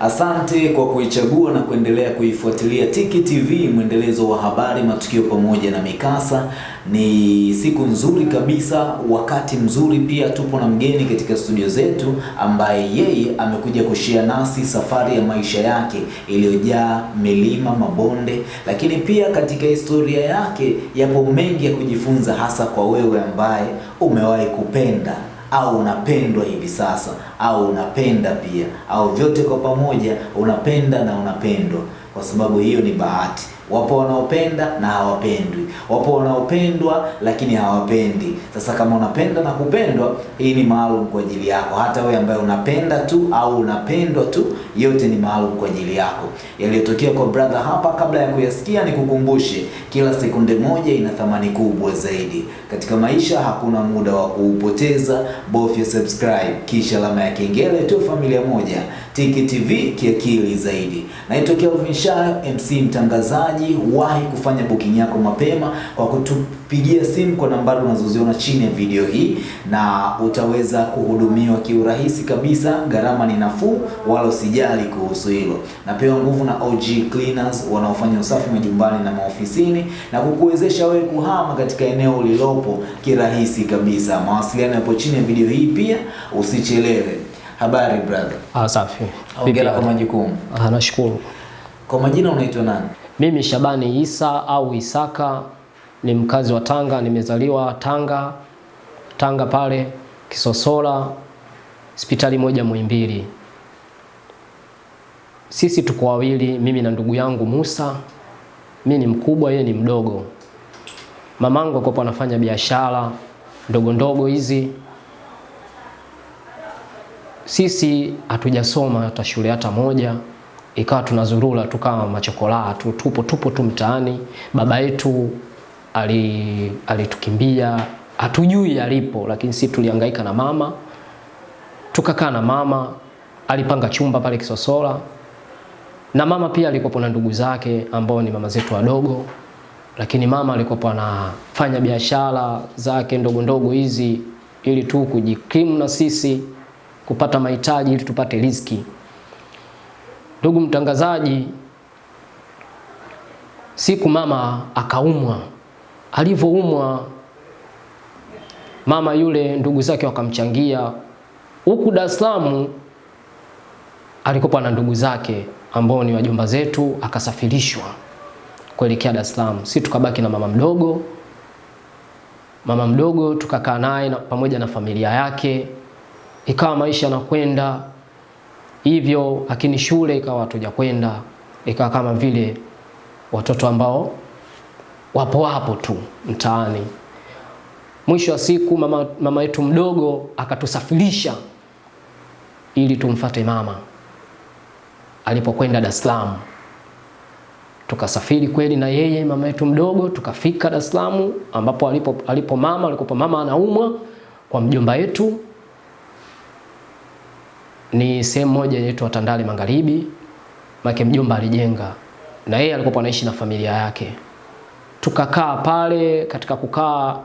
Asante kwa kuichagua na kuendelea kuifuatilia Tiki TV, mwendelezo wa habari, matukio pamoja na mikasa. Ni siku nzuri kabisa, wakati mzuri pia. Tupo na mgeni katika studio zetu ambaye yeye amekuja kushia nasi safari ya maisha yake iliyojaa milima, mabonde, lakini pia katika historia yake yapo mengi ya kujifunza, hasa kwa wewe ambaye umewahi kupenda au unapendwa hivi sasa au unapenda pia au vyote kwa pamoja, unapenda na unapendwa, kwa sababu hiyo ni bahati. Wapo wanaopenda na hawapendwi, wapo wanaopendwa lakini hawapendi. Sasa kama unapenda na kupendwa, hii ni maalum kwa ajili yako. Hata wewe ambaye unapenda tu au unapendwa tu, yote ni maalum kwa ajili yako. Yaliyotokea kwa brother hapa, kabla ya kuyasikia, nikukumbushe, kila sekunde moja ina thamani kubwa zaidi katika maisha. Hakuna muda wa kuupoteza, bofya subscribe kisha alama ya kengele tu, familia moja Tiki TV kiakili zaidi. Naitwa Kelvin Shayo, MC mtangazaji. Wahi kufanya booking yako mapema kwa kutupigia simu kwa nambari unazoziona chini ya video hii, na utaweza kuhudumiwa kiurahisi kabisa. Gharama ni nafuu, wala usijali kuhusu hilo. Napewa nguvu na OG Cleaners wanaofanya usafi majumbani na maofisini na kukuwezesha wewe kuhama katika eneo ulilopo kirahisi kabisa. Mawasiliano yapo chini ya video hii, pia usichelewe. Habari brother? Ah, safi. Hongera kwa majukumu. Ah, nashukuru. Kwa majina unaitwa nani? Mimi Shabani Isa au Isaka ni mkazi wa Tanga, nimezaliwa Tanga, Tanga pale Kisosola, hospitali moja Muhimbili. Sisi tuko wawili, mimi na ndugu yangu Musa. Mimi ni mkubwa, yeye ni mdogo. Mamangu alikuwa anafanya biashara ndogo ndogo hizi. Sisi hatujasoma hata shule hata moja, ikawa tunazurula tu kama machokolaa tu, tupo tupo tu mtaani. Baba yetu ali alitukimbia, hatujui alipo, lakini sisi tulihangaika na mama, tukakaa na mama. Alipanga chumba pale Kisosola, na mama pia alikuwa na ndugu zake ambao ni mama zetu wadogo, lakini mama alikuwa anafanya biashara zake ndogo ndogo hizi ili tu kujikimu na sisi kupata mahitaji ili tupate riziki. Ndugu mtangazaji, siku mama akaumwa. Alivyoumwa mama yule, ndugu zake wakamchangia. Huku Dar es Salaam na ndugu zake ambao ni wajomba zetu, akasafirishwa kuelekea Dar es Salaam. Sisi tukabaki na mama mdogo. Mama mdogo tukakaa naye na, pamoja na familia yake ikawa maisha yanakwenda hivyo, lakini shule ikawa hatuja kwenda, ikawa kama vile watoto ambao wapo wapo tu mtaani. Mwisho wa siku mama, mama yetu mdogo akatusafirisha ili tumfate mama alipokwenda Dar es Salaam. Tukasafiri kweli na yeye mama yetu mdogo, tukafika Dar es Salaam ambapo alipo, alipo mama alikopo mama anaumwa kwa mjomba yetu ni sehemu moja inaitwa Tandale Magharibi, make mjomba alijenga. Na yeye alikuwa anaishi na familia yake. Tukakaa pale, katika kukaa,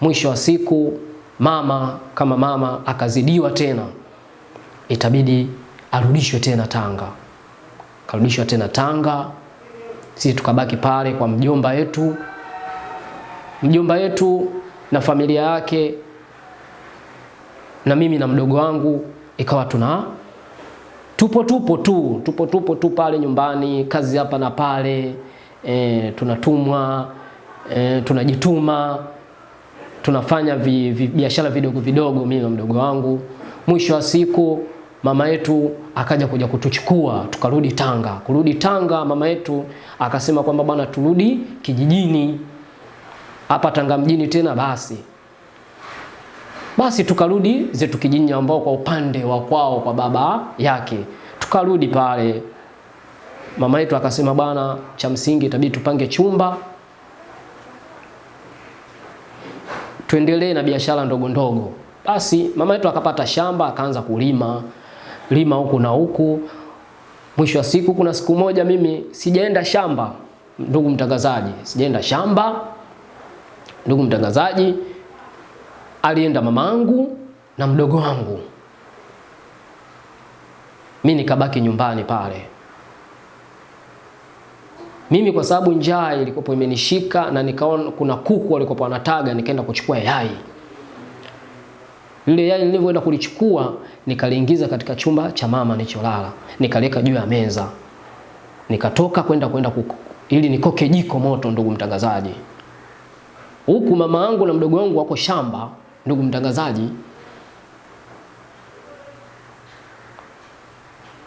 mwisho wa siku mama kama mama akazidiwa tena, itabidi arudishwe tena Tanga, karudishwa tena Tanga. Sisi tukabaki pale kwa mjomba yetu, mjomba yetu na familia yake, na mimi na mdogo wangu ikawa tuna tupo tupo tu tupo tupo tu pale nyumbani, kazi hapa na pale e, tunatumwa e, tunajituma tunafanya vi, vi, biashara vidogo vidogo, mimi na mdogo wangu. Mwisho wa siku mama yetu akaja kuja kutuchukua tukarudi Tanga. Kurudi Tanga, mama yetu akasema kwamba bwana, turudi kijijini hapa Tanga mjini tena basi basi tukarudi zetu kijijini, ambao kwa upande wa kwao kwa baba yake, tukarudi pale. Mama yetu akasema bwana, cha msingi itabidi tupange chumba tuendelee na biashara ndogo ndogo. Basi mama yetu akapata shamba akaanza kulima lima huku na huku. Mwisho wa siku, kuna siku moja mimi sijaenda shamba, ndugu mtangazaji, sijaenda shamba ndugu mtangazaji alienda mamangu na mdogo wangu. mi nikabaki nyumbani pale. Mimi kwa sababu njaa ilikuwa imenishika na nikaona kuna kuku walikuwa wanataga, nikaenda kuchukua yai. Lile yai nilivyoenda kulichukua, nikaliingiza katika chumba cha mama nilicholala, nikaliweka juu ya meza, nikatoka kwenda kwenda kuku ili nikoke jiko moto, ndugu mtangazaji. Huku mama yangu na mdogo wangu wako shamba, ndugu mtangazaji.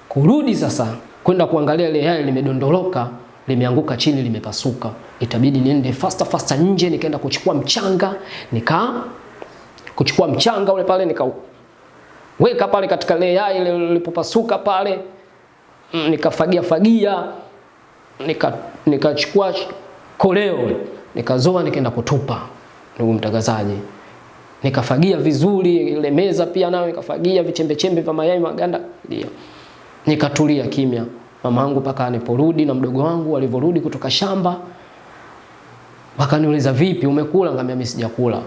Kurudi sasa kwenda kuangalia ile yai limedondoloka, limeanguka chini, limepasuka. Itabidi niende faster faster nje, nikaenda kuchukua mchanga, nika kuchukua mchanga ule pale nikaweka pale katika ile yai lilipopasuka pale, Mm, nikafagia fagia, nika nikachukua koleo nikazoa, nikaenda kutupa, ndugu mtangazaji. Nikafagia vizuri ile meza pia nayo nikafagia vichembe chembe vya mayai maganda, ndio nikatulia kimya. mamangu paka aniporudi na mdogo wangu alivorudi kutoka shamba, wakaniuliza vipi, umekula? ngamia mimi sijakula,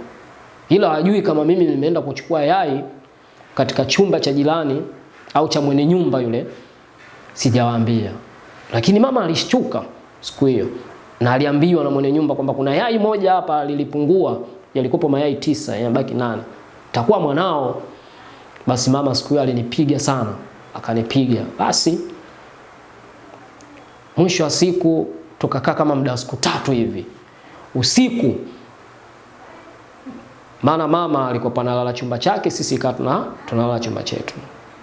ila hajui kama mimi nimeenda kuchukua yai katika chumba cha jirani au cha mwenye nyumba yule, sijawaambia. Lakini mama alishtuka siku hiyo na aliambiwa na mwenye nyumba kwamba kuna yai moja hapa lilipungua, yalikopo mayai tisa, yanabaki nane, takuwa mwanao. Basi mama siku hiyo alinipiga sana, akanipiga. Basi mwisho wa siku tukakaa kama muda wa siku tatu hivi usiku, maana mama alikuwa panalala chumba chake, sisi ikawa tuna tunalala chumba chetu,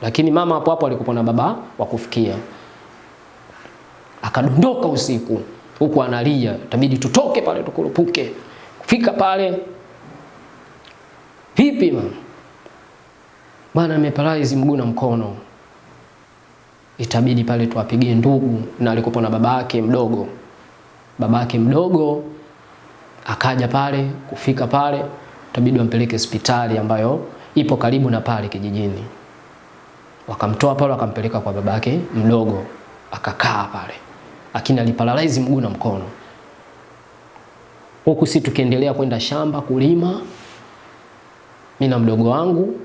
lakini mama hapo hapo alikuwa na baba wa kufikia. Akadondoka usiku huku analia, itabidi tutoke pale tukurupuke. Kufika pale, vipi mama, bwana nimeparalyze mguu na mkono, itabidi pale tuwapigie ndugu, na alikuwa na babake mdogo. Babake mdogo akaja pale, kufika pale itabidi wampeleke hospitali ambayo ipo karibu na pale kijijini. Wakamtoa pale wakampeleka kwa babake mdogo, akakaa pale, lakini aliparalyze mguu na mkono. Huku si tukiendelea kwenda shamba kulima, mimi na mdogo wangu,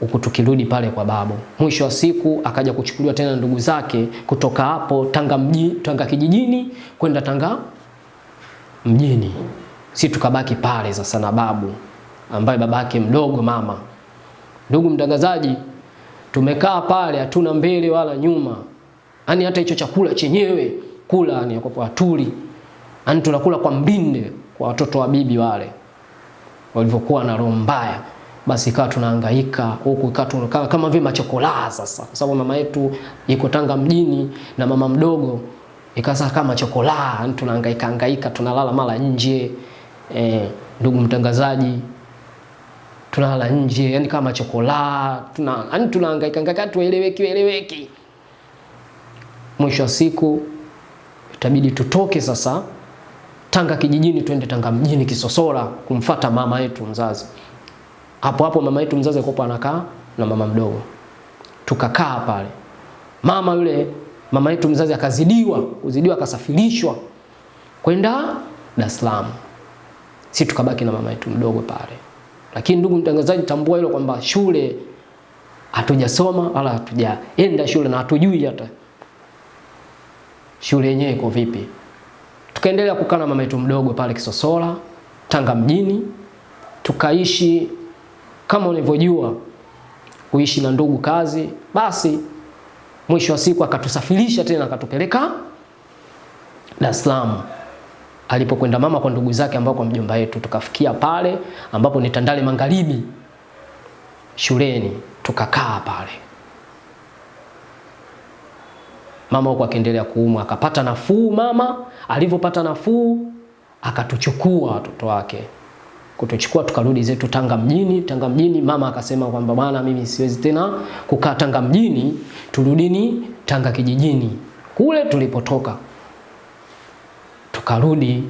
huku tukirudi pale kwa babu. Mwisho wa siku akaja kuchukuliwa tena ndugu zake kutoka hapo Tanga mji, Tanga kijijini kwenda Tanga mjini. Si tukabaki pale sasa na babu ambaye babake mdogo mama. Ndugu mtangazaji, tumekaa pale hatuna mbele wala nyuma, yaani hata hicho chakula chenyewe kula ni kwa tuli. yaani tunakula kwa mbinde kwa watoto wa bibi wale walivyokuwa na roho mbaya. Basi ikawa tunahangaika huku, ikawa kama vile machokola sasa, kwa sababu mama yetu iko Tanga mjini na mama mdogo ikawa kama chokola, yaani tunahangaika hangaika, tunalala mara nje eh, ndugu mtangazaji tunalala nje yani kama chokola tuna yani tunahangaika hangaika tueleweki eleweki. Mwisho wa siku itabidi tutoke sasa Tanga kijijini twende Tanga mjini Kisosora kumfata mama yetu mzazi. Hapo hapo mama yetu mzazi alikuwa anakaa na mama mdogo, tukakaa pale. Mama yule mama yetu mzazi akazidiwa, kuzidiwa akasafirishwa kwenda Dar es Salaam, si tukabaki na mama yetu mdogo pale. Lakini ndugu mtangazaji, tambua hilo kwamba shule hatujasoma wala hatujaenda shule na hatujui hata shule yenyewe iko vipi. Tukaendelea kukaa na mama yetu mdogo pale Kisosola Tanga mjini, tukaishi kama unavyojua kuishi na ndugu kazi. Basi mwisho wa siku akatusafirisha tena akatupeleka Dar es Salaam alipokwenda mama kwa ndugu zake ambao kwa mjomba yetu. tukafikia pale ambapo ni Tandale Magharibi shuleni, tukakaa pale. Mama huko akaendelea kuumwa, akapata nafuu. Mama alivyopata nafuu, akatuchukua watoto wake, kutuchukua tukarudi zetu Tanga mjini. Tanga mjini, mama akasema kwamba bwana, mimi siwezi tena kukaa Tanga mjini, turudini Tanga kijijini kule tulipotoka tukarudi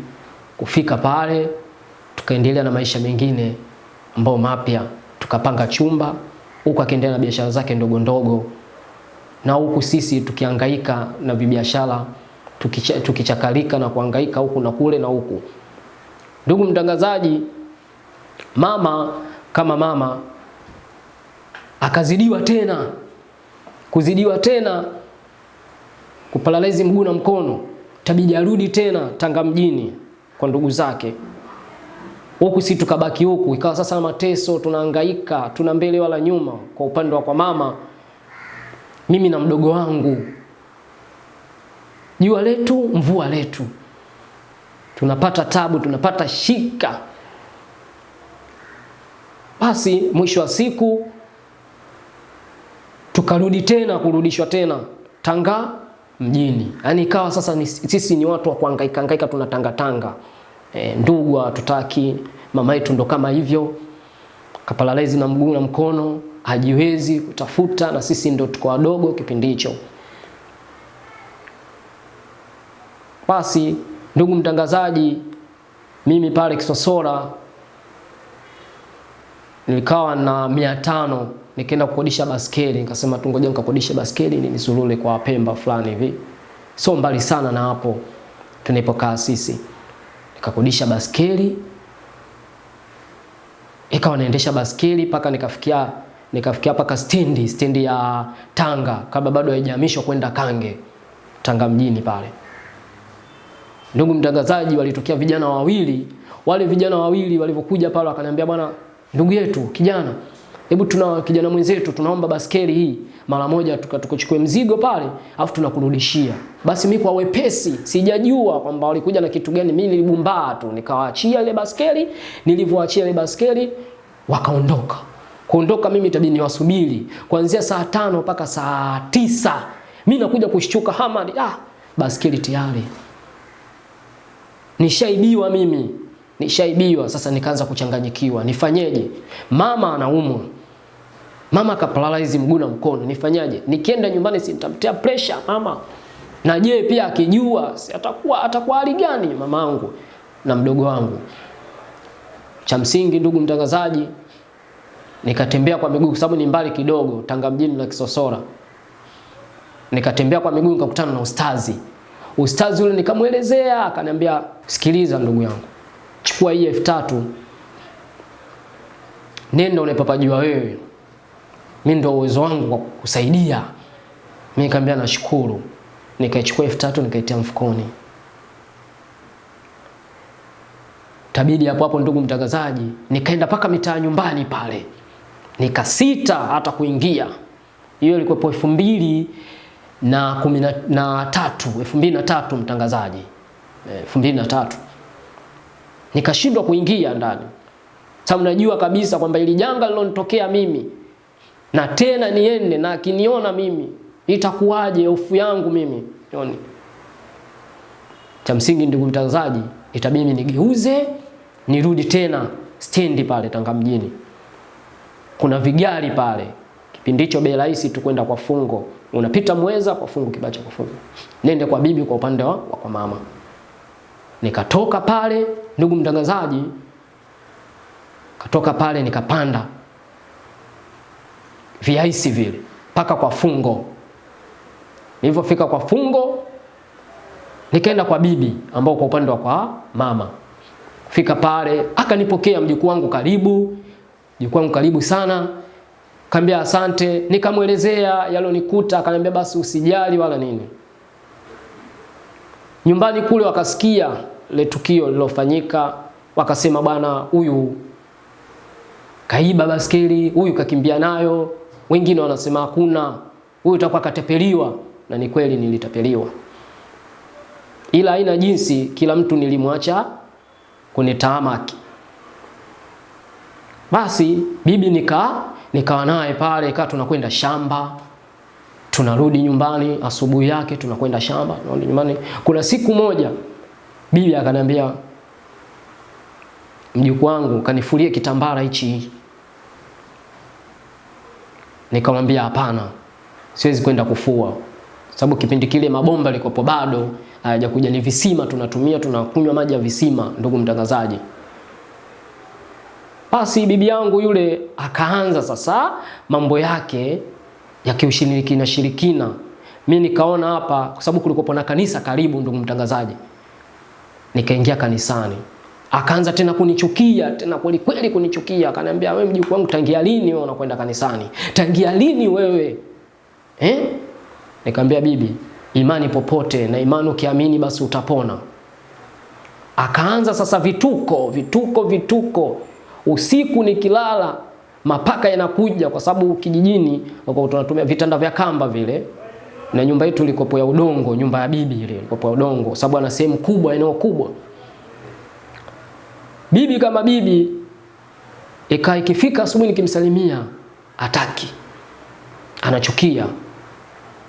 kufika pale, tukaendelea na maisha mengine ambayo mapya, tukapanga chumba huko, akaendelea na biashara zake ndogo ndogo, na huku sisi tukihangaika na vibiashara, tukicha, tukichakalika na kuhangaika huku na kule na huku. Ndugu mtangazaji, mama kama mama akazidiwa tena, kuzidiwa tena kupalalezi mguu na mkono, tabidi arudi tena Tanga mjini kwa ndugu zake. Huku si tukabaki huku, ikawa sasa mateso, tunahangaika, tuna mbele wala nyuma. Kwa upande wa kwa mama, mimi na mdogo wangu, jua letu mvua letu, tunapata tabu, tunapata shika. Basi mwisho wa siku tukarudi tena kurudishwa tena Tanga mjini. Yaani ikawa sasa ni, sisi ni watu wa kuhangaika hangaika tunatanga tanga. E, ndugu hatutaki, mama yetu ndo kama hivyo. Kaparalyze na mguu na mkono, hajiwezi kutafuta na sisi ndo tuko wadogo kipindi hicho. Basi ndugu mtangazaji, mimi pale Kisosola nilikawa na mia tano nikaenda kukodisha baskeli, nikasema tu ngoja nikakodishe baskeli ni nisulule kwa Pemba fulani hivi, sio mbali sana na hapo tunapokaa sisi. Nikakodisha baskeli, ikawa naendesha baskeli mpaka nikafikia nikafikia paka stendi stendi ya Tanga, kabla bado haijahamishwa kwenda Kange Tanga mjini pale. Ndugu mtangazaji, walitokea vijana wawili. Wale vijana wawili walivyokuja pale wakaniambia, bwana ndugu yetu kijana, hebu tuna kijana mwenzetu tunaomba baskeli hii mara moja tukachukue mzigo pale afu tunakurudishia. Basi mimi kwa wepesi sijajua kwamba walikuja na kitu gani, mimi nilibumbaa tu nikawaachia ile baskeli. Nilivyoachia ile baskeli wakaondoka. Kuondoka mimi itabidi niwasubiri kuanzia saa tano mpaka saa tisa. mi nakuja kushtuka Hamad, ah, baskeli tayari nishaibiwa mimi nishaibiwa. Sasa nikaanza kuchanganyikiwa, nifanyeje? Mama anaumwa, mama kaparalyze mguu na mkono, nifanyaje? Nikienda nyumbani sintamtia pressure mama, na je pia akijua atakuwa atakuwa hali gani mamangu na mdogo wangu? Cha msingi ndugu mtangazaji, nikatembea kwa miguu, kwa sababu ni mbali kidogo, Tanga mjini na Kisosora. Nikatembea kwa miguu, nikakutana na ustazi. Ustazi yule nikamwelezea, akaniambia sikiliza, ndugu yangu chukua hii elfu tatu nenda unapopajua wewe, mimi ndio uwezo wangu wa kusaidia. Mimi nikamwambia nashukuru, nikaichukua elfu tatu nikaitia mfukoni. Tabidi hapo hapo, ndugu mtangazaji, nikaenda paka mitaa nyumbani pale, nikasita hata kuingia. Hiyo ilikuwa elfu mbili na kumi na tatu elfu mbili na tatu mtangazaji, elfu mbili na tatu nikashindwa kuingia ndani, sababu najua kabisa kwamba ili janga lilonitokea mimi na tena niende na akiniona mimi itakuwaje? Hofu yangu mimi yoni. Cha msingi ndugu mtangazaji, itabidi nigeuze nirudi tena stendi pale Tanga mjini, kuna vigari pale. Kipindi hicho bei rahisi tu kwenda kwa fungo, unapita Mweza kwa fungo, Kibacha kwa fungo, nende kwa bibi kwa upande wa kwa mama. Nikatoka pale ndugu mtangazaji, katoka pale nikapanda viaisi vile mpaka kwa fungo. Nilivyofika kwa fungo, nikaenda kwa bibi ambao kwa upande wa kwa mama. Fika pale akanipokea mjukuu wangu, karibu mkaribu karibu sana. Kaambia asante, nikamwelezea yalonikuta, akaniambia basi usijali wala nini. Nyumbani kule wakasikia letukio lilofanyika, wakasema bwana, huyu kaiba baskeli, huyu kakimbia nayo. Wengine wanasema hakuna, huyu utakuwa katepeliwa, na ni kweli nilitapeliwa, ila haina jinsi, kila mtu nilimwacha kwenye taamaki. Basi bibi nika nikawa naye pale, ikawa tunakwenda shamba tunarudi nyumbani asubuhi yake tunakwenda shamba tunarudi nyumbani. Kuna siku moja bibi akaniambia, mjukuu wangu kanifulie kitambara hichi. Nikamwambia hapana, siwezi kwenda kufua, sababu kipindi kile mabomba likopo bado hayajakuja, ni visima tunatumia, tunakunywa maji ya visima, ndugu mtangazaji. Basi bibi yangu yule akaanza sasa mambo yake ya kiushirikina shirikina. Mimi nikaona hapa, kwa sababu kulikuwa na kanisa karibu, ndugu mtangazaji, nikaingia kanisani. Akaanza tena kunichukia tena kweli kweli kunichukia, akaniambia wewe, mjukuu wangu, tangia lini wewe unakwenda kanisani? Tangia lini wewe eh? Nikamwambia bibi, imani popote na imani ukiamini basi utapona. Akaanza sasa vituko vituko vituko, usiku nikilala mapaka yanakuja, kwa sababu kijijini tunatumia vitanda vya kamba vile, na nyumba yetu ilikopo ya udongo, nyumba ya bibi ile ilikopo ya udongo, sababu ana sehemu kubwa, eneo kubwa. Bibi kama bibi, ikaa ikifika asubuhi nikimsalimia ataki, anachukia.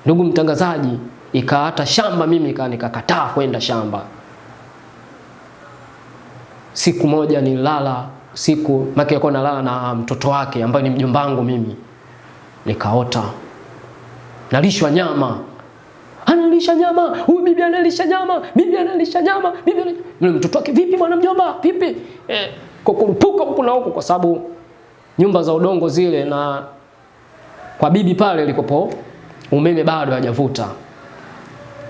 Ndugu mtangazaji, ikaa hata shamba mimi ikaa nikakataa kwenda shamba. Siku moja nilala siku maki alikuwa nalala na mtoto wake ambaye ni mjumbangu mimi, nikaota. Nalishwa nyama, analisha nyama. Huyu bibi analisha nyama, bibi analisha nyama, bibi analisha... Mtoto wake, vipi bwana mjomba, vipi? Eh, kukurupuka huku na huku, kwa sababu nyumba za udongo zile, na kwa bibi pale ilikopo umeme bado hajavuta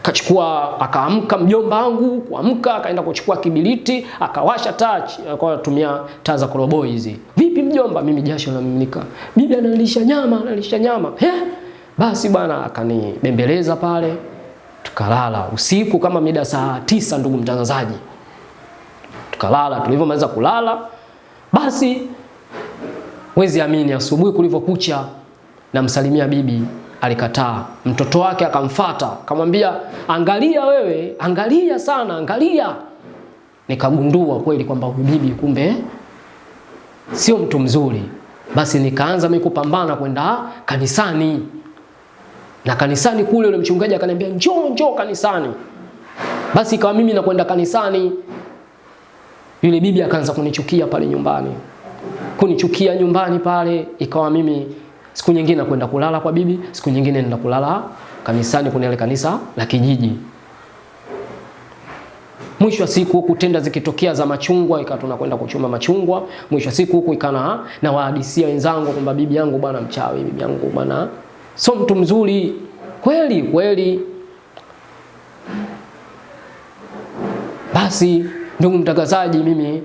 kachukua akaamka mjomba wangu kuamka, akaenda kuchukua kibiliti akawasha taa, kwa kutumia taa za koroboi hizi. Vipi mjomba? Mimi jasho linamiminika, bibi analisha nyama, analisha nyama. He, basi bwana, akanibembeleza pale, tukalala usiku kama mida saa tisa, ndugu mtangazaji, tukalala. Tulivyomaliza kulala, basi wezi amini, asubuhi kulivyokucha, namsalimia bibi alikataa. Mtoto wake akamfata akamwambia, angalia wewe, angalia sana, angalia. Nikagundua kweli kwamba bibi kumbe sio mtu mzuri. Basi nikaanza mimi kupambana kwenda kanisani, na kanisani kule yule mchungaji akaniambia njoo, njoo kanisani. Basi ikawa mimi nakwenda kanisani, yule bibi akaanza kunichukia pale nyumbani, kunichukia nyumbani pale, ikawa mimi siku nyingine nakwenda kulala kwa bibi, siku nyingine nenda kulala kanisani, kuna ile kanisa la kijiji. Mwisho wa siku huku tenda zikitokea za machungwa, ikawa tunakwenda kuchuma machungwa. Mwisho wa siku huku ikana na wahadisia wenzangu kwamba bibi yangu bwana mchawi, bibi yangu bwana sio mtu mzuri. Kweli kweli. Basi ndugu mtangazaji, mimi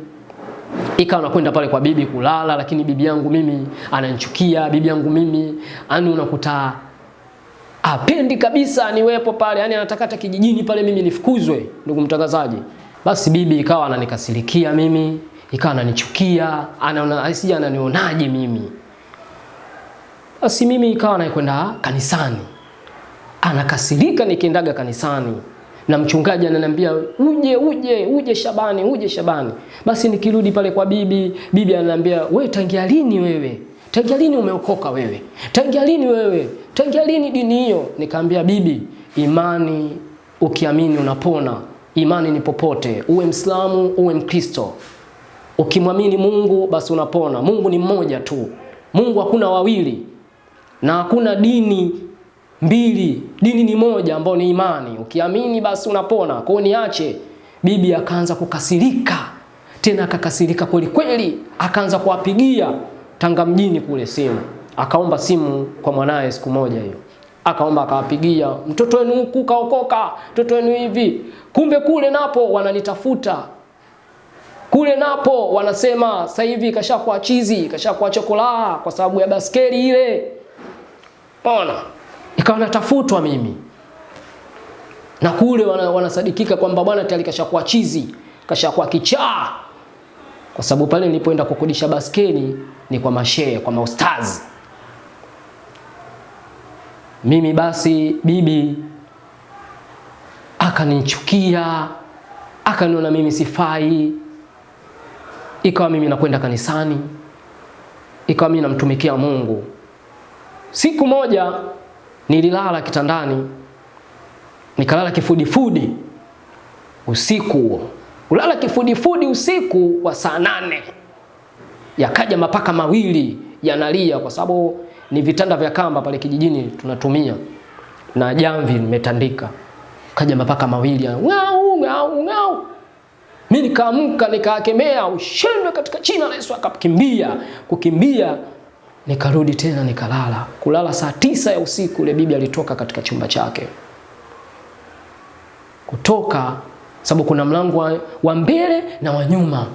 ikawa nakwenda pale kwa bibi kulala, lakini bibi yangu mimi ananichukia. Bibi yangu mimi yani unakuta apendi kabisa niwepo pale, yani anataka hata kijijini pale mimi nifukuzwe, ndugu mtangazaji. Basi bibi ikawa ananikasirikia mimi, ikawa ananichukia, anaona asije ananionaje mimi. Basi mimi ikawa naikwenda kanisani, anakasirika nikiendaga kanisani na mchungaji ananiambia uje uje uje Shabani uje Shabani. Basi nikirudi pale kwa bibi, bibi ananiambia we, tangia lini wewe? Tangia lini umeokoka wewe? Tangia lini wewe? Tangia lini dini hiyo? Nikamwambia bibi, imani ukiamini unapona. Imani ni popote, uwe Mslamu uwe Mkristo. Ukimwamini Mungu basi unapona. Mungu ni mmoja tu. Mungu hakuna wawili na hakuna dini mbili, dini ni moja ambayo ni imani. Ukiamini basi unapona. Kwa hiyo niache. Bibi akaanza kukasirika tena, akakasirika kweli kweli, akaanza kuwapigia Tanga mjini kule simu, akaomba simu kwa mwanaye siku moja hiyo, akaomba akawapigia, mtoto wenu huku kaokoka, mtoto wenu hivi. Kumbe kule napo wananitafuta kule napo wanasema sasa hivi kashakuwa chizi, kashakuwa chokolaa kwa sababu ya baskeli ile. Ona, ikawa natafutwa mimi na kule wanasadikika wana, kwamba bwana tayari kashakuwa chizi, kashakuwa kichaa, kwa sababu pale nilipoenda kukodisha baskeli ni kwa mashehe, kwa maustazi. Mimi basi bibi akanichukia, akaniona mimi sifai, ikawa mimi nakwenda kanisani, ikawa mimi namtumikia Mungu. Siku moja nililala kitandani, nikalala kifudifudi usiku huo, ulala kifudifudi usiku wa saa nane, yakaja mapaka mawili yanalia, kwa sababu ni vitanda vya kamba pale kijijini tunatumia na jamvi nimetandika. Kaja mapaka mawili ngau ngau ngau, mimi nikaamka nikakemea, ushindwe katika china la Yesu. Akakimbia kukimbia nikarudi tena nikalala. Kulala saa tisa ya usiku, ile bibi alitoka katika chumba chake kutoka, sababu kuna mlango wa, mbele na wa nyuma.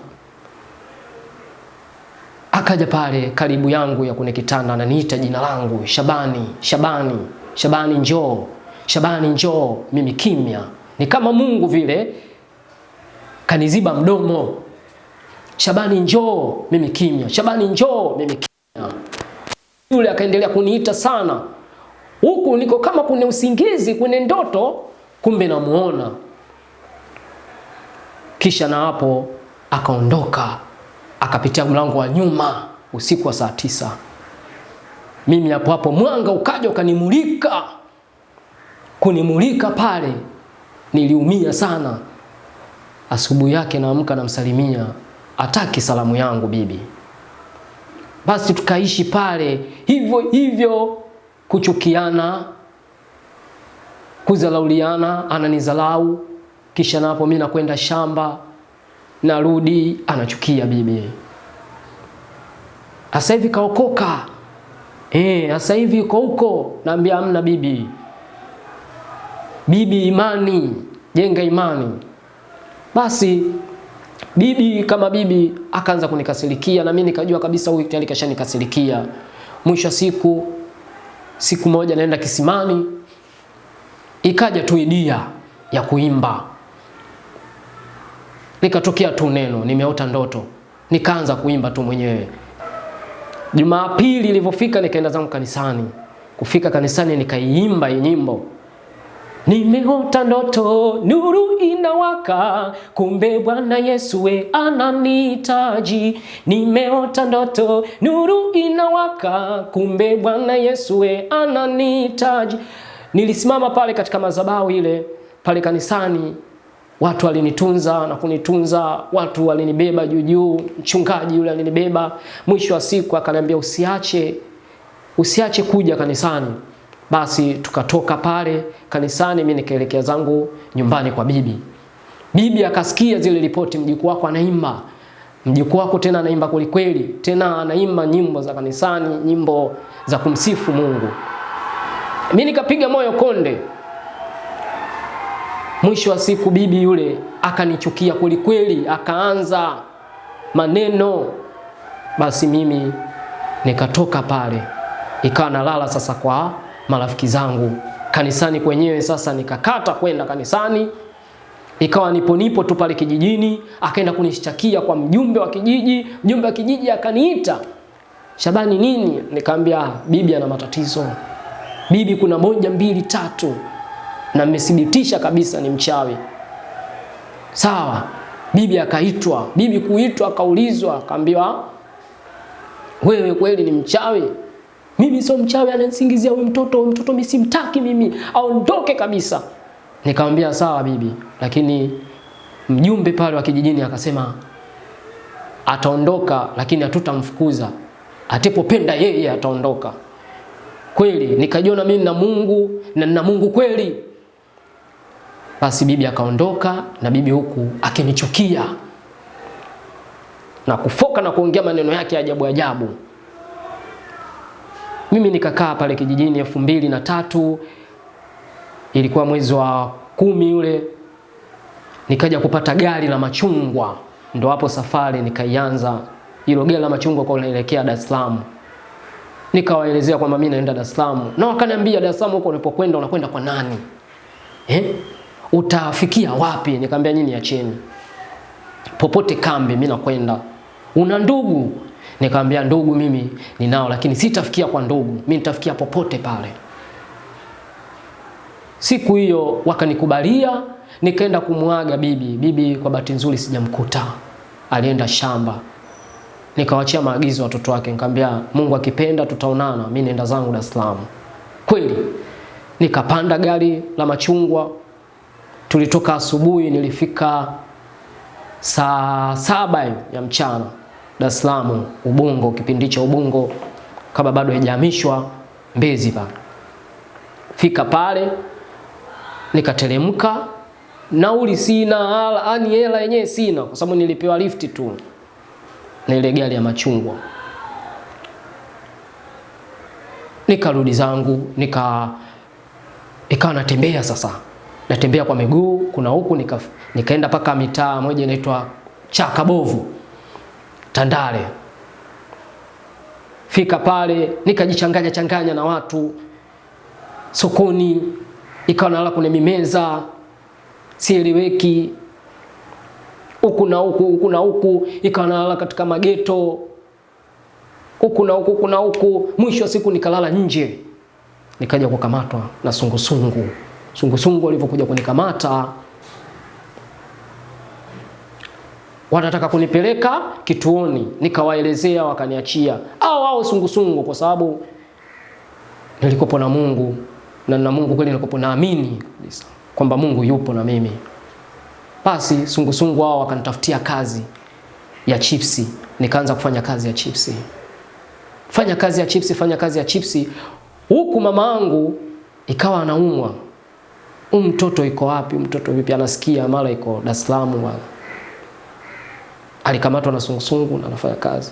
Akaja pale karibu yangu ya kwenye kitanda, ananiita jina langu Shabani, Shabani. Shabani njoo, Shabani njoo, mimi kimya. Ni kama Mungu vile kaniziba mdomo. Shabani njoo, mimi kimya. Shabani njoo, mimi kimya. Yule akaendelea kuniita sana, huku niko kama kwenye usingizi, kwenye ndoto, kumbe namuona. Kisha na hapo akaondoka, akapitia mlango wa nyuma usiku wa saa tisa. Mimi hapo hapo mwanga ukaja ukanimulika, kunimulika pale, niliumia sana. Asubuhi yake naamka namsalimia, ataki salamu yangu bibi. Basi tukaishi pale hivyo hivyo, kuchukiana, kuzalauliana, ananizalau kisha napo mimi nakwenda shamba, narudi anachukia bibi. Sasa hivi kaokoka eh, sasa hivi uko huko. Naambia amna bibi, bibi imani, jenga imani. Basi bibi kama bibi akaanza kunikasirikia, na mimi nikajua kabisa huyu tayari kashanikasirikia. Mwisho siku, siku moja naenda kisimani, ikaja tu idia ya kuimba nikatokea tu neno, nimeota ndoto, nikaanza kuimba tu mwenyewe. Jumapili ilivyofika, nikaenda zangu kanisani. Kufika kanisani, nikaiimba nyimbo, nimeota ndoto, nuru inawaka, kumbe Bwana Yesu we ananihitaji. Nimeota ndoto, nuru inawaka, kumbe Bwana Yesu we ananihitaji. Nilisimama pale katika madhabahu ile pale kanisani watu walinitunza na kunitunza, watu walinibeba juu juu. Mchungaji yule alinibeba, mwisho wa siku akaniambia usiache, usiache kuja kanisani. Basi tukatoka pale kanisani, mimi nikaelekea zangu nyumbani kwa bibi. Bibi akasikia zile ripoti, mjukuu wako anaimba, mjukuu wako tena anaimba kwelikweli, tena anaimba nyimbo za kanisani, nyimbo za kumsifu Mungu. Mimi nikapiga moyo konde. Mwisho wa siku bibi yule akanichukia kweli kweli, akaanza maneno. Basi mimi nikatoka pale, ikawa nalala sasa kwa marafiki zangu kanisani kwenyewe. Sasa nikakata kwenda kanisani, ikawa nipo nipo tu pale kijijini. Akaenda kunishtakia kwa mjumbe wa kijiji, mjumbe wa kijiji akaniita, Shabani nini? Nikamwambia bibi ana matatizo, bibi kuna moja mbili tatu na mmethibitisha kabisa ni mchawi. Sawa, bibi akaitwa. Bibi kuitwa, akaulizwa, akaambiwa wewe kweli ni mchawi? Mimi sio mchawi, ananisingizia huyu mtoto. Mtoto mimi simtaki, mimi aondoke kabisa. Nikamwambia sawa bibi, lakini mjumbe pale wa kijijini akasema ataondoka, lakini hatutamfukuza, atipopenda yeye ataondoka. Kweli nikajiona mimi na Mungu na na Mungu kweli. Basi bibi akaondoka na bibi huku akinichukia na kufoka na kuongea maneno yake ajabu ajabu. Mimi nikakaa pale kijijini elfu mbili na tatu ilikuwa mwezi wa kumi ule, nikaja kupata gari la machungwa, ndo hapo safari nikaianza. Hilo gari la machungwa kwa unaelekea Dar es Salaam, nikawaelezea kwamba mimi naenda Dar es Salaam, na wakaniambia Dar es Salaam huko unapokwenda unakwenda kwa nani eh? utafikia wapi? Nikamwambia nyinyi acheni, popote kambi, mimi nakwenda. Una ndugu? Nikamwambia ndugu mimi ninao, lakini sitafikia kwa ndugu, mimi nitafikia popote pale. Siku hiyo wakanikubalia, nikaenda kumwaga bibi. Bibi kwa bahati nzuri sijamkuta, alienda shamba. Nikawachia maagizo watoto wake, nikamwambia Mungu akipenda tutaonana, mimi naenda zangu Dar es Salaam. Kweli nikapanda gari la machungwa tulitoka asubuhi, nilifika saa saba ya mchana Dar es Salaam Ubungo, kipindi cha Ubungo kama bado haijahamishwa Mbezi pale. Fika pale nikateremka, nauli sina, ani hela yenyewe sina, kwa sababu nilipewa lift tu na ile gari ya machungwa. Nikarudi zangu nika ikawa natembea sasa natembea kwa miguu, kuna huku nika, nikaenda mpaka mitaa moja inaitwa Chakabovu Tandale. Fika pale nikajichanganya changanya na watu, sokoni, ikawa nalala kwenye mimeza, sieleweki huku na huku huku na huku, ikawa nalala katika mageto huku na huku na huku. Mwisho wa siku nikalala nje, nikaja kukamatwa na sungusungu. Sungusungu alivyokuja kunikamata, wanataka kunipeleka kituoni, nikawaelezea, wakaniachia au au sungusungu, kwa sababu nilikopo na Mungu na na Mungu kweli, nilikopo naamini kabisa kwamba Mungu yupo na mimi. Basi sungusungu hao wakanitafutia kazi ya chipsi, nikaanza kufanya kazi ya chipsi, fanya kazi ya chipsi, fanya kazi ya chipsi, huku mama angu ikawa anaumwa. Huyu mtoto iko wapi? Mtoto vipi? Anasikia mara iko Dar es Salaam, alikamatwa na sungusungu na anafanya kazi.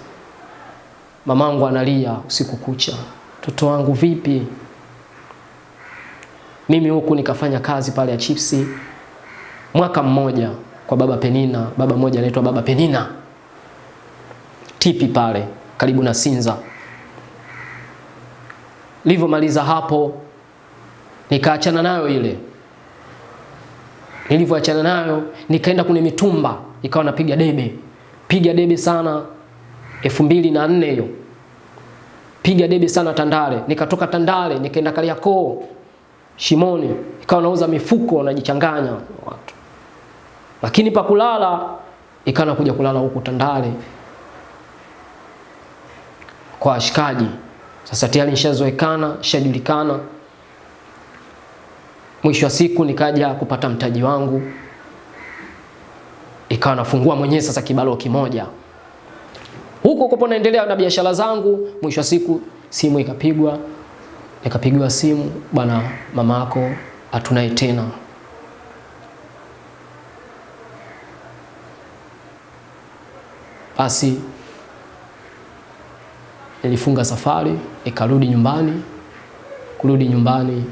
Mamangu analia usiku kucha, mtoto wangu vipi? Mimi huku nikafanya kazi pale ya chipsi mwaka mmoja kwa baba Penina, baba mmoja anaitwa baba Penina tipi pale karibu na Sinza. Nilivyomaliza hapo nikaachana nayo ile. Nilivyoachana nayo nikaenda kwenye mitumba, ikawa napiga debe, piga debe sana, elfu mbili na nne hiyo, piga debe sana Tandale. Nikatoka Tandale nikaenda Kariakoo Shimoni, ikawa nauza mifuko najichanganya watu, lakini pa kulala ikawa nakuja kulala huku Tandale kwa washikaji. Sasa tayari nishazoekana, nishajulikana. Mwisho wa siku nikaja kupata mtaji wangu, ikawa nafungua mwenyewe sasa kibalo kimoja huko kopo, naendelea na biashara zangu. Mwisho wa siku simu ikapigwa, nikapigiwa simu, bwana, mama yako hatunaye tena. Basi nilifunga safari ikarudi nyumbani. Kurudi nyumbani,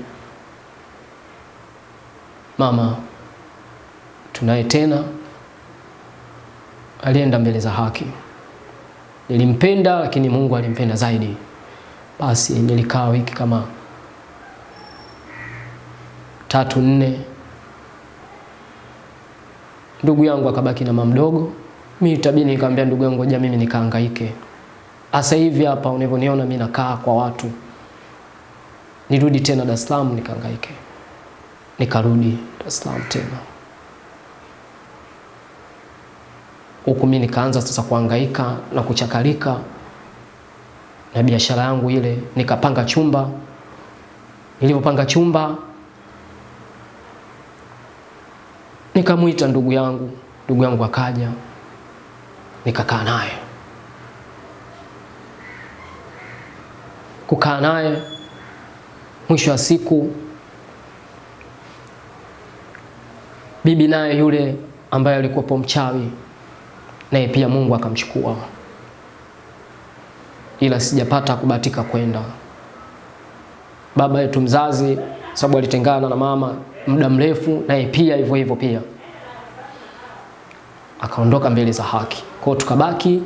mama tunaye tena alienda mbele za haki. Nilimpenda, lakini Mungu alimpenda zaidi. Basi nilikaa wiki kama tatu nne, ndugu yangu akabaki na mama mdogo. Mimi tabini nikamwambia ndugu yangu, ngoja mimi nikahangaike Asa hivi hapa unavyoniona mimi nakaa kwa watu, nirudi tena Dar es Salaam nikahangaike. Nikarudi Dar es Salaam tena huku, mimi nikaanza sasa kuhangaika na kuchakalika na biashara yangu ile. Nikapanga chumba, nilipopanga chumba nikamwita ndugu yangu, ndugu yangu akaja, nikakaa naye kukaa naye, mwisho wa siku bibi naye yule ambaye alikuwapo mchawi naye pia Mungu akamchukua, ila sijapata kubatika kwenda. Baba yetu mzazi, sababu alitengana na mama muda mrefu, naye pia hivyo hivyo pia akaondoka mbele za haki. Kwa tukabaki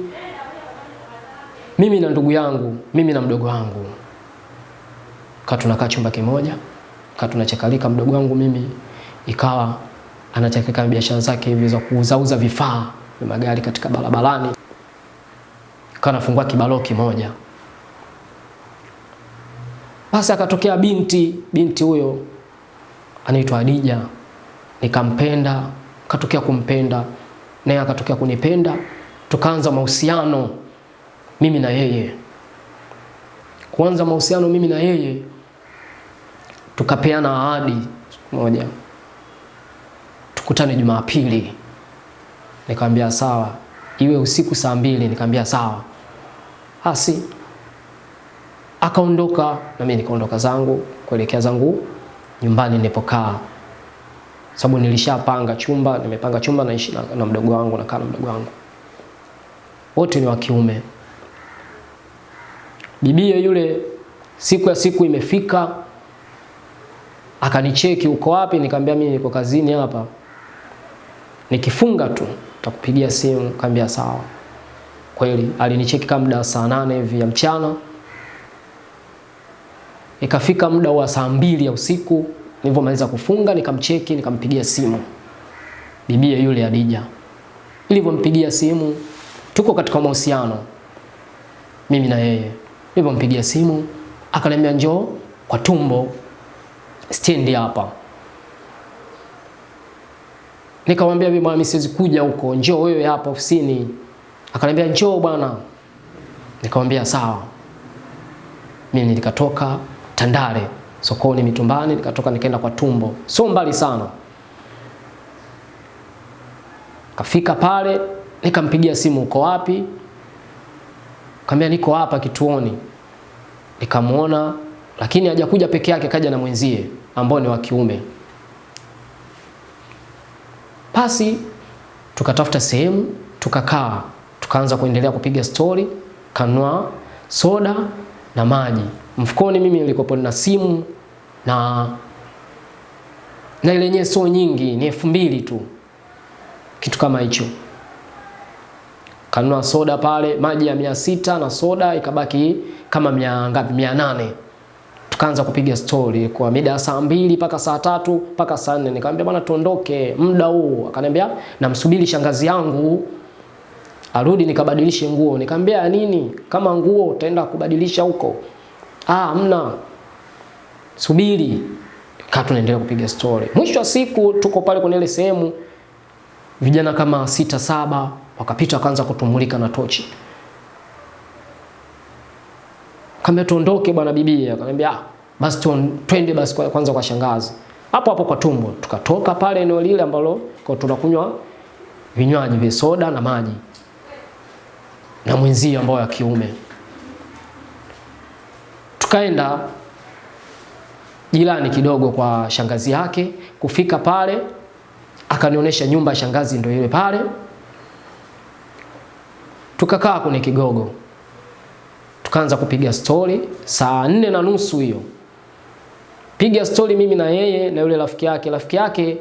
mimi na ndugu yangu, mimi na mdogo wangu, ka tunakaa chumba kimoja, ka tunachakalika. Mdogo wangu mimi ikawa anachakalika biashara zake hivi za kuuzauza vifaa magari katika barabarani, kanafungua nafungua kibalo kimoja. Basi akatokea binti, binti huyo anaitwa Adija, nikampenda, katokea kumpenda naye akatokea kunipenda, tukaanza mahusiano mimi na yeye. Kuanza mahusiano mimi na yeye, tukapeana ahadi moja, tukutane Jumapili. Nikamwambia sawa, iwe usiku saa mbili. Nikamwambia sawa. Basi akaondoka na mimi nikaondoka zangu kuelekea zangu nyumbani nilipokaa, sababu nilishapanga chumba, nimepanga chumba naishi na, na mdogo wangu, na mdogo wangu, wote ni wa kiume. Bibie yule siku ya siku imefika, akanicheki, uko wapi? Nikamwambia mimi niko kazini hapa, nikifunga tu takupigia simu. kambia sawa. Kweli alinicheki kama muda saa nane hivi ya mchana, Ikafika muda wa saa mbili ya usiku, nilivyomaliza kufunga nikamcheki, nikampigia simu bibie yule Adija. Nilivyompigia simu, tuko katika mahusiano mimi na yeye. Nilivyompigia simu akaniambia njoo kwa tumbo stendi hapa. Nikamwambia mimi siwezi kuja huko, njoo wewe hapa ofisini. Akaniambia njoo bwana. Nikamwambia sawa. Mimi nikatoka Tandale sokoni Mitumbani, nikatoka nikaenda kwa tumbo, sio mbali sana. Kafika pale nikampigia simu, uko wapi? Kaambia niko hapa kituoni. nikamuona lakini hajakuja peke yake, kaja na mwenzie ambao ni wa kiume. Basi tukatafuta sehemu tukakaa, tukaanza kuendelea kupiga stori, kanwa soda na maji. Mfukoni mimi nilikuwa na simu na na ile yenyewe sio nyingi, ni elfu mbili tu, kitu kama hicho. Kanunua soda pale, maji ya mia sita na soda ikabaki kama mia ngapi, mia nane. Tukaanza kupiga stori kwa mida saa mbili mpaka saa tatu mpaka saa nne. Nikamwambia bwana, tuondoke muda huu. Akaniambia namsubiri shangazi yangu arudi nikabadilishe nguo. Nikamwambia nini? Kama nguo utaenda kubadilisha huko? Ah, mna subiri. Kaa tunaendelea kupiga story. Mwisho wa siku tuko pale kwenye ile sehemu, vijana kama sita saba wakapita wakaanza kutumulika na tochi. Kaambia tuondoke bwana bibi. Akamwambia ah, basi twende basi kwa, kwanza kwa shangazi. Hapo hapo kwa tumbo. Tukatoka pale eneo lile ambalo kwa tunakunywa vinywaji vya soda na maji na mwenzio ambao ya kiume. Tukaenda jirani kidogo kwa shangazi yake. Kufika pale akanionyesha nyumba ya shangazi ndio ile pale. Tukakaa kwenye kigogo, tukaanza kupiga stori saa nne na nusu hiyo, piga stori mimi na yeye na yule rafiki yake. Rafiki yake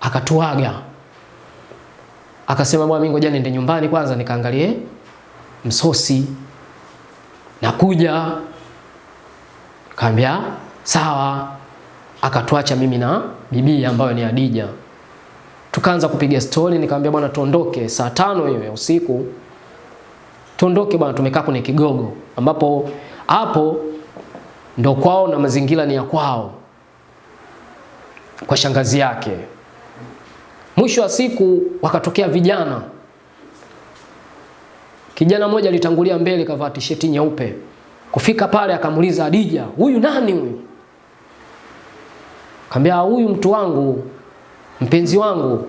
akatuaga. Akasema, bwana, mimi ngoja niende nyumbani kwanza nikaangalie msosi, nakuja. Kaambia sawa, akatuacha mimi na bibi ambayo ni Adija. Tukaanza kupiga stori, nikamwambia bwana, tuondoke. Saa tano hiyo ya usiku, tuondoke bwana, tumekaa kwenye kigogo ambapo hapo ndo kwao na mazingira ni ya kwao, kwa shangazi yake. Mwisho wa siku wakatokea vijana Kijana mmoja alitangulia mbele kavaa tisheti nyeupe. Kufika pale akamuuliza Adija, huyu nani huyu? Kaambia huyu mtu wangu, mpenzi wangu.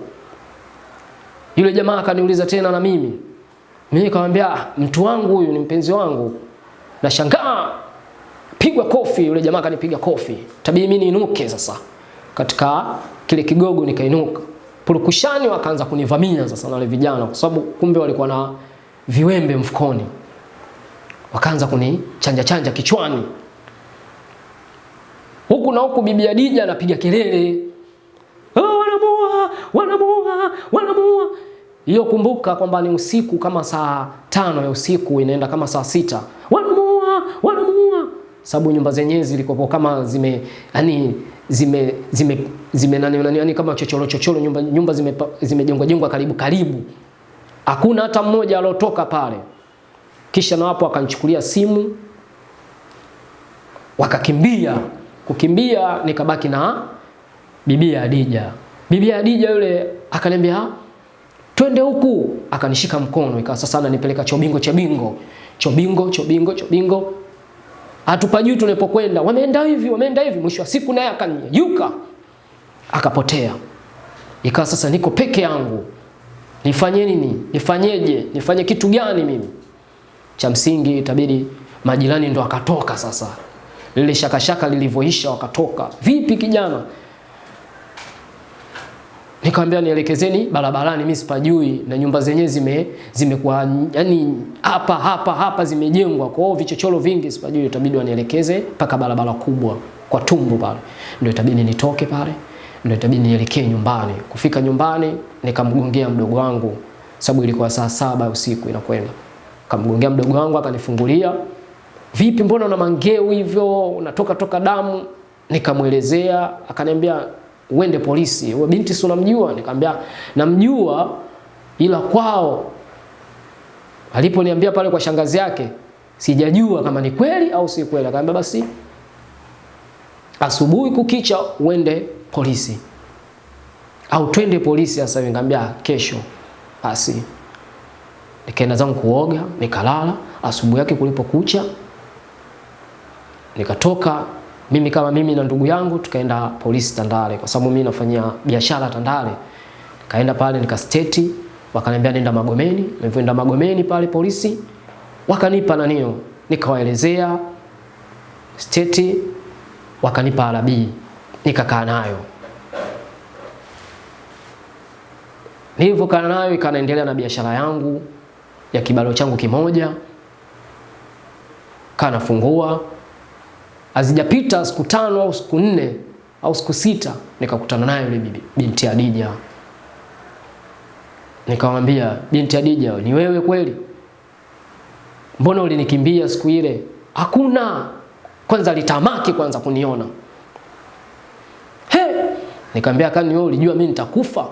Yule jamaa akaniuliza tena na mimi. Mimi nikamwambia mtu wangu huyu ni mpenzi wangu. Nashangaa pigwa kofi, yule jamaa kanipiga kofi. Tabii mimi niinuke sasa. Katika kile kigogo nikainuka. Purukushani wakaanza kunivamia sasa na wale vijana kwa sababu kumbe walikuwa na viwembe mfukoni, wakaanza kunichanja chanja kichwani huku na huku. Bibi Adija anapiga kelele, oh, wanamuua, wanamuua, wanamuua. Hiyo kumbuka kwamba ni usiku kama saa tano ya usiku inaenda kama saa sita, wanamuua, wanamuua, sababu nyumba zenyewe zilikopo kama zime yani zime zime zime nani nani yani kama chochoro chochoro, nyumba nyumba zime zimejengwa jengwa karibu karibu hakuna hata mmoja alotoka pale. Kisha na wapo akanichukulia simu wakakimbia. Kukimbia nikabaki na bibi Adija. Bibi Adija yule akaniambia twende huku, akanishika mkono, ikawa sasa ananipeleka chobingo chobingo chobingo chobingo chobingo, atupajui tunapokwenda, wameenda hivi wameenda hivi. Mwisho wa siku naye akanyuka akapotea, ikawa sasa niko peke yangu Nifanye nini? Nifanyeje? Nifanye kitu gani mimi? Cha msingi itabidi majirani ndo akatoka sasa. Lile shakashaka lilivyoisha wakatoka. Vipi kijana? Nikamwambia nielekezeni barabarani, mimi sipajui na nyumba zenyewe zime zimekuwa yani hapa hapa hapa zimejengwa. Kwa hiyo vichochoro vingi sipajui, itabidi wanielekeze mpaka barabara kubwa kwa tumbo pale. Ndio itabidi nitoke pale ndio itabidi nielekee nyumbani. Kufika nyumbani nikamgongea mdogo wangu, sababu ilikuwa saa saba usiku inakwenda. Kamgongea mdogo wangu akanifungulia, vipi, mbona una mangeu hivyo, unatoka toka damu? Nikamwelezea, akaniambia uende polisi. Wewe binti si unamjua? Nikamwambia namjua, ila kwao aliponiambia pale kwa shangazi yake sijajua kama ni kweli au si kweli. Akaambia basi asubuhi kukicha uende polisi au twende polisi sasa. Nikamwambia kesho. Basi nikaenda zangu kuoga, nikalala. Asubuhi yake kulipokucha, nikatoka mimi kama mimi na ndugu yangu tukaenda polisi Tandale, kwa sababu mimi nafanyia biashara Tandale. Kaenda pale nikasteti, wakaniambia nenda Magomeni. Nilipoenda Magomeni pale polisi wakanipa nanio, nikawaelezea steti, wakanipa arabii, nikakaa nayo. Nilivyokaa nayo ikanaendelea na biashara yangu ya kibalo changu kimoja, kaa nafungua. Hazijapita siku tano au siku nne au siku sita, nikakutana naye yule bibi binti Adija. Nikamwambia, binti Adija, ni wewe kweli? Mbona ulinikimbia siku ile? Hakuna. Kwanza litamaki kwanza kuniona. He! Nikamwambia kani wewe ulijua mimi nitakufa?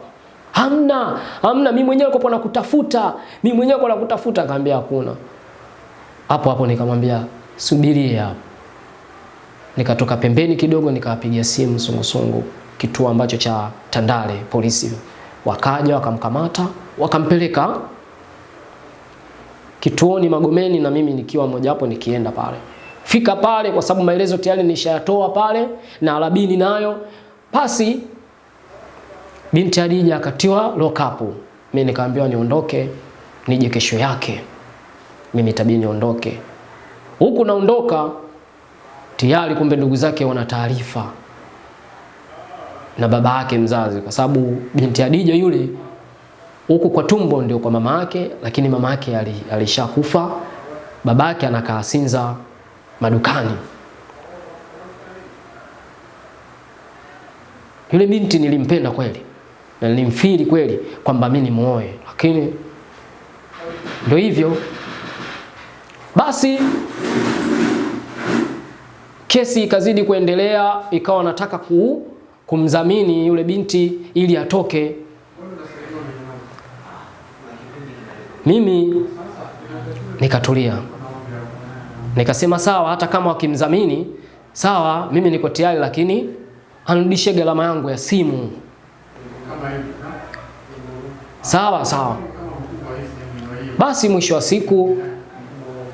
Hamna, hamna, mimi mwenyewe nilikuwa nakutafuta. Mimi mwenyewe nilikuwa nakutafuta, akamwambia hakuna. Hapo hapo nikamwambia subirie hapo. Nikatoka pembeni kidogo nikawapigia simu sungusungu kituo ambacho cha Tandale polisi. Wakaja wakamkamata, wakampeleka kituoni Magomeni na mimi nikiwa mmoja wapo nikienda pale. Fika pale kwa sababu maelezo tayari nishayatoa pale na alabini nayo. Basi binti Hadija akatiwa lock up. Mimi nikaambiwa niondoke nije kesho yake. Mimi tabii niondoke. Huku naondoka tayari kumbe ndugu zake wana taarifa na baba yake mzazi kwa sababu binti adija yule huku kwa tumbo ndio kwa mama yake, lakini mama yake alishakufa. Baba yake anakaa Sinza madukani. Yule binti nilimpenda kweli na nilimfili kweli kwamba mimi nimuoe, lakini ndio hivyo basi. Kesi ikazidi kuendelea, ikawa nataka ku, kumdhamini yule binti ili atoke mimi nikatulia, nikasema sawa, hata kama wakimdhamini sawa, mimi niko tayari, lakini anirudishie gharama yangu ya simu. Sawa sawa. Basi mwisho wa siku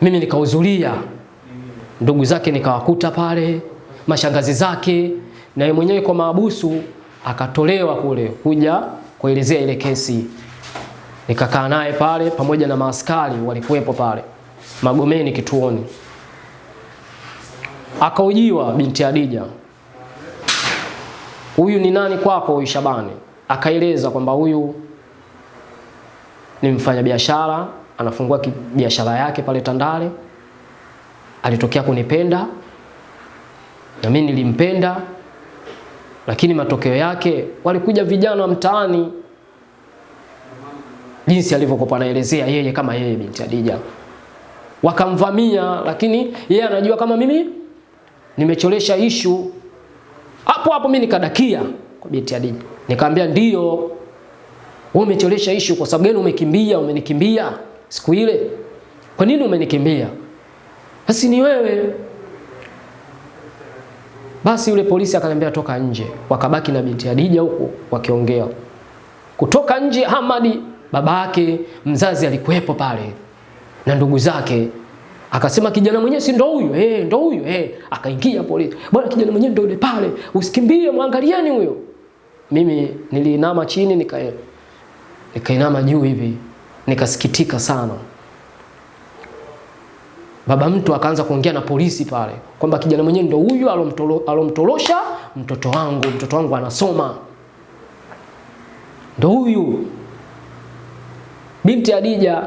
mimi nikahudhuria, ndugu zake nikawakuta pale, mashangazi zake, na yeye mwenyewe kwa maabusu akatolewa kule kuja kuelezea ile kesi nikakaa naye pale pamoja na maaskari walikuwepo pale Magomeni kituoni. Akaojiwa binti Adija, huyu ni nani kwako? Huyu Shabani akaeleza kwamba huyu ni mfanyabiashara anafungua biashara yake pale Tandale, alitokea kunipenda na mimi nilimpenda, lakini matokeo yake walikuja vijana wa mtaani jinsi alivyokuwa anaelezea yeye kama yeye binti Hadija, wakamvamia, lakini yeye anajua kama mimi nimecholesha ishu. Hapo hapo mimi nikadakia kwa binti Hadija, nikamwambia ndio, wewe umecholesha ishu. Kwa sababu gani umekimbia? Umenikimbia siku ile, kwa nini umenikimbia? Basi ni wewe. Basi yule polisi akaniambia toka nje, wakabaki na binti Hadija huko wakiongea. Kutoka nje Hamadi babake mzazi alikuwepo pale na ndugu zake, akasema kijana mwenyewe si ndo huyu eh, ndo huyu eh. Akaingia polisi, bwana, kijana mwenyewe ndo yule pale, usikimbie, mwangalieni huyo. Mimi niliinama chini, nika nikainama juu hivi, nikasikitika sana. Baba mtu akaanza kuongea na polisi pale kwamba kijana mwenyewe ndio huyu alomtorosha mtoto wangu, mtoto wangu anasoma, ndio huyu. Binti Adija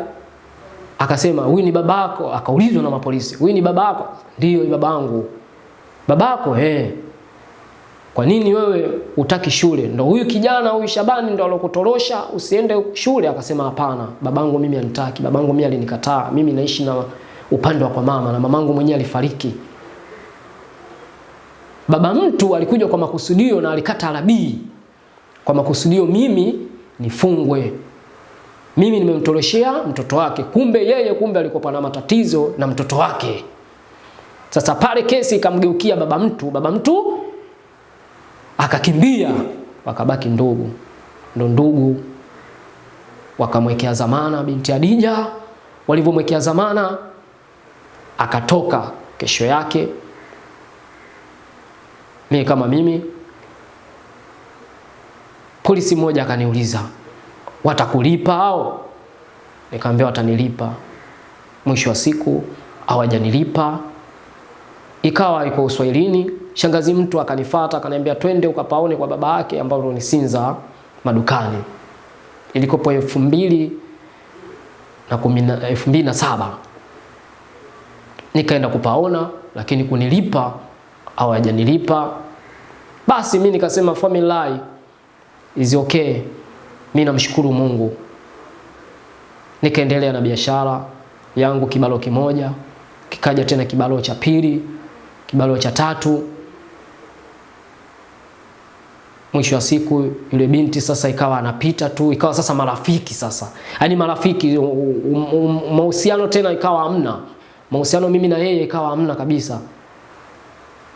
akasema huyu ni babako. Akaulizwa na mapolisi, huyu ni babako? Ndio, ni babangu. Babako eh? Kwa nini wewe utaki shule? Ndo huyu kijana huyu Shabani ndo alokutorosha usiende shule? Akasema hapana, babangu mimi anitaki, babangu mimi alinikataa. Mimi naishi na upande wa kwa mama, na mamangu mwenyewe alifariki. Baba mtu alikuja kwa makusudio na alikata arabii kwa makusudio mimi nifungwe, mimi nimemtoroshea mtoto wake, kumbe yeye kumbe alikuwa na matatizo na mtoto wake. Sasa pale kesi ikamgeukia baba mtu, baba mtu akakimbia, wakabaki ndugu, ndo ndugu wakamwekea zamana binti Adija. Walivyomwekea zamana, akatoka kesho yake, mimi kama mimi, polisi mmoja akaniuliza watakulipa au Nikamwambia watanilipa. Mwisho wa siku hawajanilipa, ikawa iko Uswahilini. Shangazi mtu akanifuata akaniambia, twende ukapaone kwa baba yake ambao ni madukani. Ilikopo elfu mbili na kumi elfu mbili na saba nikaenda kupaona, lakini kunilipa au hajanilipa. Basi mi nikasema family is okay, mi namshukuru Mungu. Nikaendelea na biashara yangu, kibalo kimoja kikaja tena kibalo cha pili, kibalo cha tatu. Mwisho wa siku yule binti sasa ikawa anapita tu, ikawa sasa marafiki sasa, yani marafiki, mahusiano tena ikawa hamna mahusiano, mimi na yeye ikawa hamna kabisa.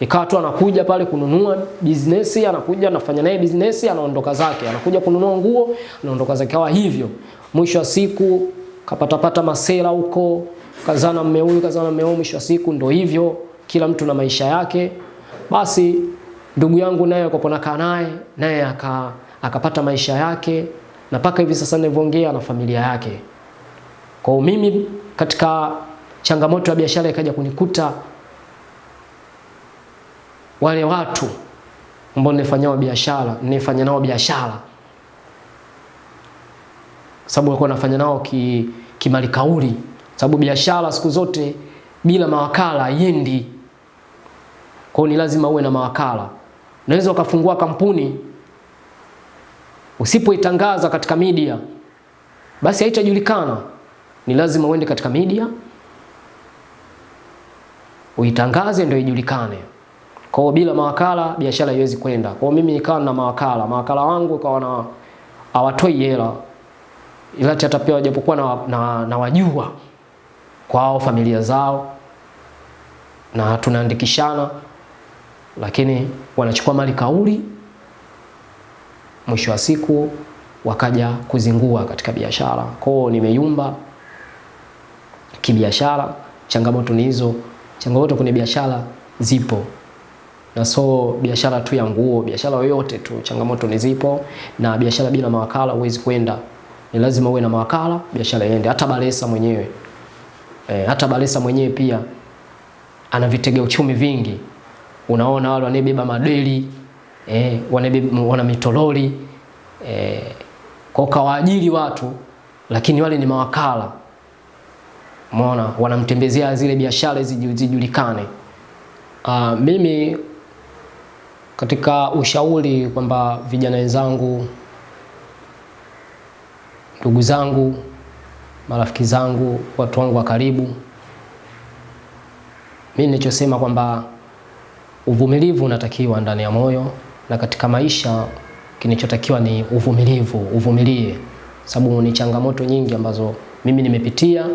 Ikawa tu anakuja pale kununua business, anakuja anafanya naye business, anaondoka zake, anakuja kununua nguo, anaondoka zake, kawa hivyo. Mwisho wa siku kapatapata masela huko, kazana mme huyu, kazana mme huyu. Mwisho wa siku ndo hivyo, kila mtu na maisha yake. Basi ndugu yangu naye kwa nakaa naye naye aka akapata maisha yake, na mpaka hivi sasa ninavyoongea na familia yake. Kwa mimi katika changamoto ya biashara ikaja kunikuta wale watu ambao nilifanyao biashara nilifanya nao biashara sababu walikuwa nafanya nao ki kimali kauli, sababu biashara siku zote bila mawakala yendi. Kwa ni lazima uwe na mawakala. Unaweza ukafungua kampuni usipoitangaza katika media, basi haitajulikana. Ni lazima uende katika media uitangaze ndio ijulikane. Kwa bila mawakala biashara haiwezi kwenda. Kwa mimi nikawa na mawakala, mawakala wangu kwa na hawatoi hela, ila hata pia japokuwa na, na, na wajua kwao familia zao na tunaandikishana, lakini wanachukua mali kauli, mwisho wa siku wakaja kuzingua katika biashara. Kwao nimeyumba kibiashara. Changamoto ni hizo, changamoto kwenye biashara zipo na so biashara tu ya nguo, biashara yoyote tu, changamoto ni zipo, na biashara bila mawakala huwezi kwenda. Ni lazima uwe na mawakala biashara iende. Hata Balesa mwenyewe e, hata Balesa mwenyewe pia ana vitega uchumi vingi. Unaona wale wanebeba madeli e, wana mitololi e, kwa kawaajiri watu, lakini wale ni mawakala. Umeona, wanamtembezea zile biashara zijulikane. Uh, mimi katika ushauri kwamba vijana wenzangu, ndugu zangu, marafiki zangu, watu wangu wa karibu, mimi ninachosema kwamba uvumilivu unatakiwa ndani ya moyo, na katika maisha kinachotakiwa ni uvumilivu, uvumilie, sababu ni changamoto nyingi ambazo mimi nimepitia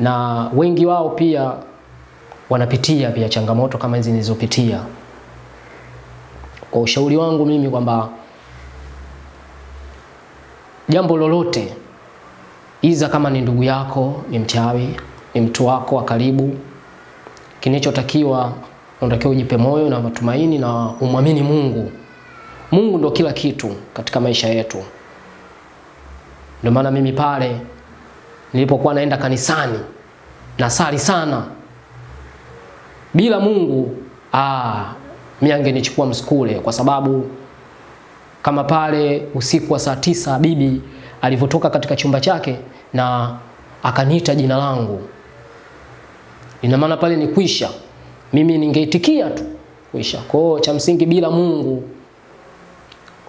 na wengi wao pia wanapitia pia changamoto kama hizi nilizopitia. Kwa ushauri wangu mimi kwamba jambo lolote, iza kama ni ndugu yako, ni mchawi, ni mtu wako wa karibu, kinachotakiwa unatakiwa ujipe moyo na matumaini na umwamini Mungu. Mungu ndo kila kitu katika maisha yetu. Ndio maana mimi pale nilipokuwa naenda kanisani nasali sana bila Mungu ah, mimi angenichukua msukule, kwa sababu kama pale usiku wa saa tisa bibi alivyotoka katika chumba chake na akaniita jina langu, ina maana pale ni kwisha, mimi ningeitikia tu kwisha. Kwa hiyo cha msingi, bila Mungu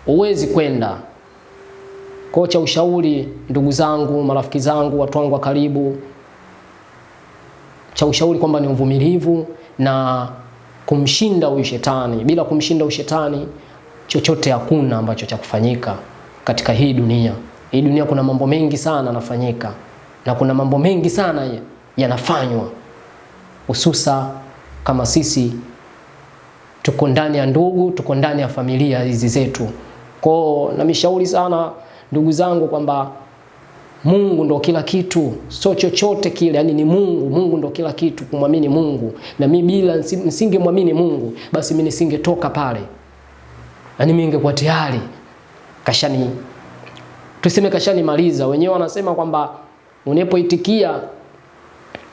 huwezi kwenda. Kwa cha ushauri, ndugu zangu, marafiki zangu, watu wangu wa karibu cha ushauri kwamba ni uvumilivu na kumshinda huyu shetani. Bila kumshinda huyu shetani, chochote hakuna ambacho cha kufanyika katika hii dunia. Hii dunia kuna mambo mengi sana yanafanyika na kuna mambo mengi sana yanafanywa, hususa kama sisi tuko ndani ya ndugu, tuko ndani ya familia hizi zetu. Kwao namishauri sana ndugu zangu kwamba Mungu ndo kila kitu, sio chochote kile, yani ni Mungu. Mungu ndo kila kitu, kumwamini Mungu. Na mimi bila nisingemwamini Mungu, basi mimi nisingetoka pale, yani mimi ningekuwa tayari kashani, tuseme kashani maliza. Wenyewe wanasema kwamba unapoitikia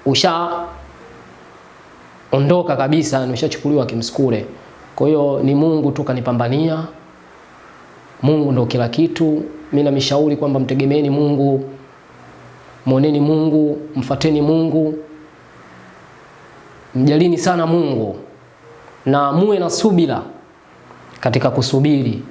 usha ondoka kabisa, nimeshachukuliwa kimskule. Kwa hiyo ni Mungu tu kanipambania. Mungu ndo kila kitu. Mimi namshauri kwamba mtegemeeni Mungu, mwoneni Mungu, mfateni Mungu, mjalini sana Mungu na muwe na subira katika kusubiri